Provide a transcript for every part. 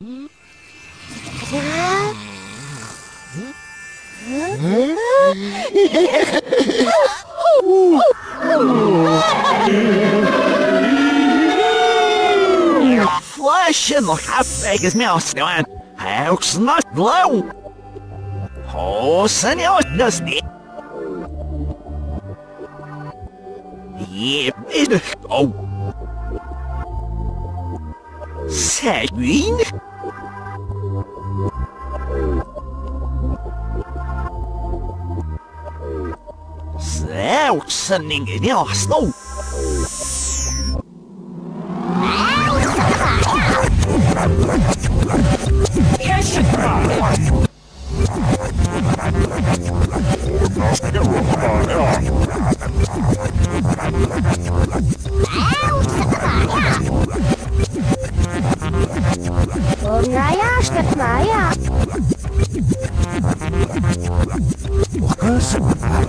Flesh in the half is mouse doing. House not low. Oh, senor dusty. Yeah, it oh. Sagwin? Ninguém in Arsenal.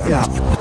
Yeah.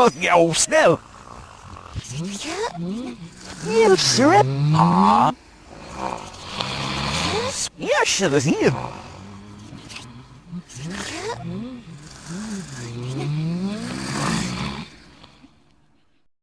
самых я уснел. Я все равно. Я сейчас